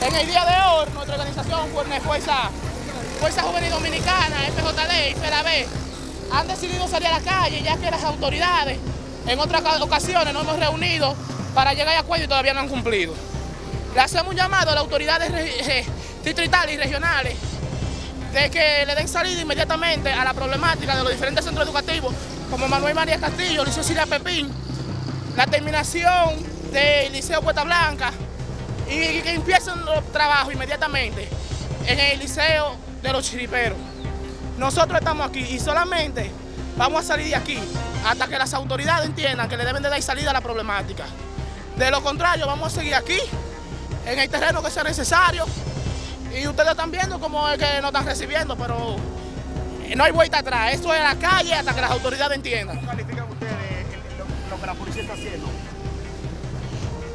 En el día de hoy, nuestra organización, Fuerza, Juvenil Dominicana, FJD y FEDAB, han decidido salir a la calle ya que las autoridades en otras ocasiones nos hemos reunido para llegar a acuerdo y todavía no han cumplido. Le hacemos un llamado a las autoridades distritales y regionales de que le den salida inmediatamente a la problemática de los diferentes centros educativos como Manuel María Castillo, Liceo Siria Pepín, la terminación del Liceo Puerta Blanca y que empiecen los trabajos inmediatamente en el Liceo de los Chiriperos. Nosotros estamos aquí y solamente vamos a salir de aquí hasta que las autoridades entiendan que le deben de dar salida a la problemática. De lo contrario, vamos a seguir aquí, en el terreno que sea necesario, y ustedes están viendo cómo es que nos están recibiendo, pero no hay vuelta atrás. Esto es la calle hasta que las autoridades entiendan. ¿Cómo califican ustedes lo que la policía está haciendo?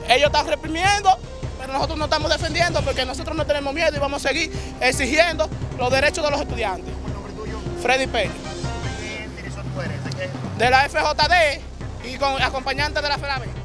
Ellos están reprimiendo, pero nosotros no estamos defendiendo porque nosotros no tenemos miedo y vamos a seguir exigiendo los derechos de los estudiantes. ¿Cómo es el nombre tuyo? Freddy Peña. ¿De qué dirección tú eres? ¿De qué? De la FJD y con acompañante de la FERABE.